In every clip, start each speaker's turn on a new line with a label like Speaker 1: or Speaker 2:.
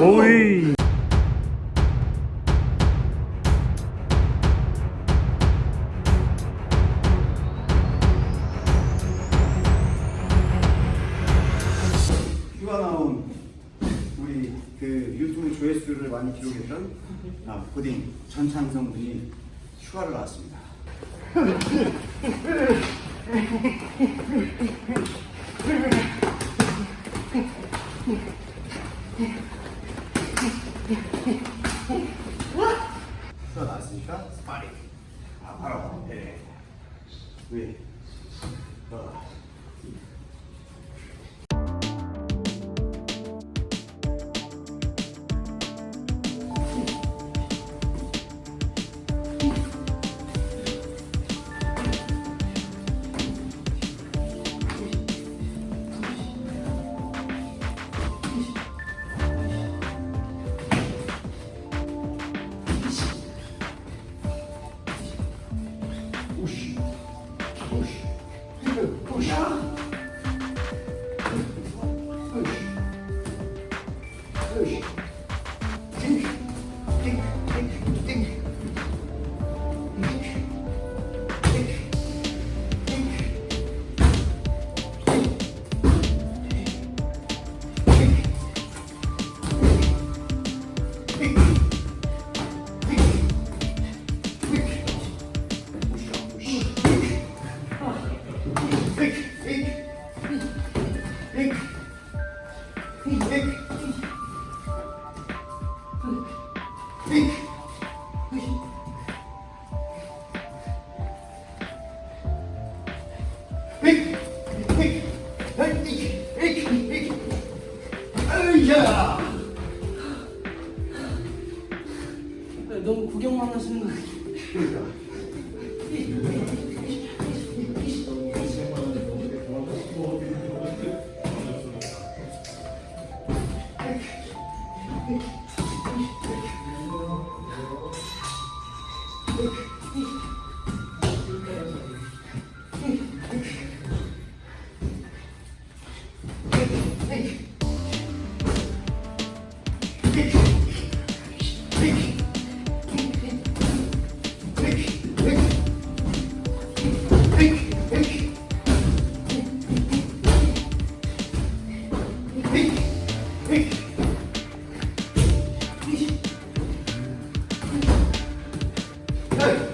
Speaker 1: 오이.
Speaker 2: 휴가 나온 우리 그 유튜브 조회수를 많이 기록했던 아, 고딩 전창성 군이 휴가를 나왔습니다. 휴가 나왔으니까 스파링. 아 바로 배. 위. 어.
Speaker 3: push. Think, think,
Speaker 1: think, think.
Speaker 2: Think, think, think, think. ない。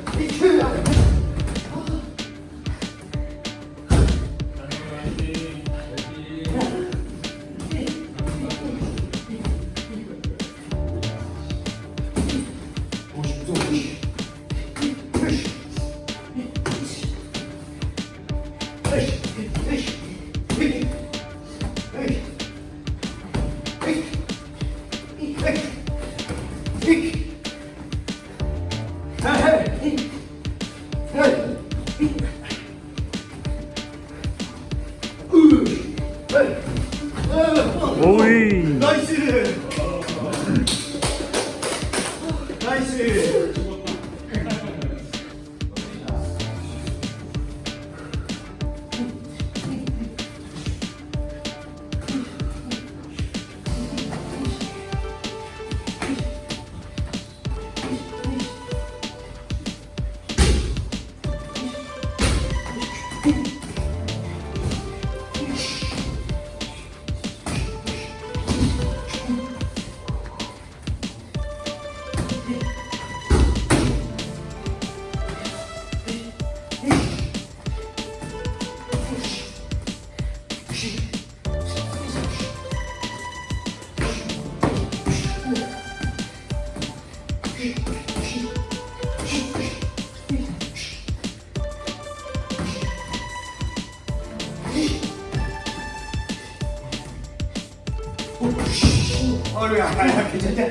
Speaker 2: 어려야 야 괜찮냐?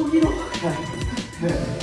Speaker 2: 오케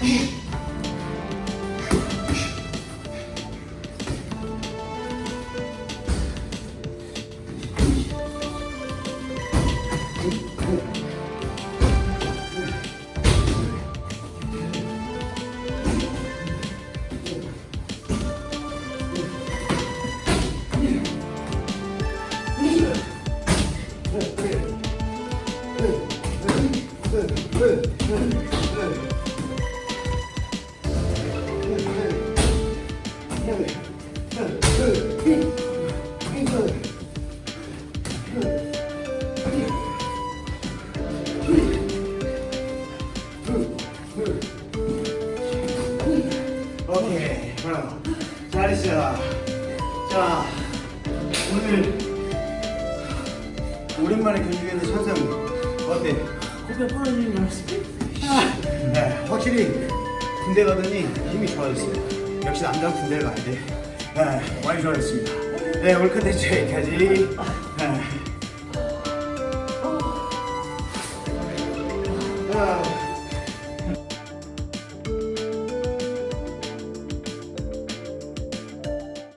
Speaker 2: Good. 잘했어. 자, 오늘 오랜만에 경기에서 찬성 어때?
Speaker 3: 코뼈 부러지는 줄 알았어.
Speaker 2: 네, 확실히 군대 가더니 힘이 좋아졌어요. 역시 남자 군대를 가야 돼. 네, 많이 좋아졌습니다. 네, 오늘 컨텐츠 여기까지.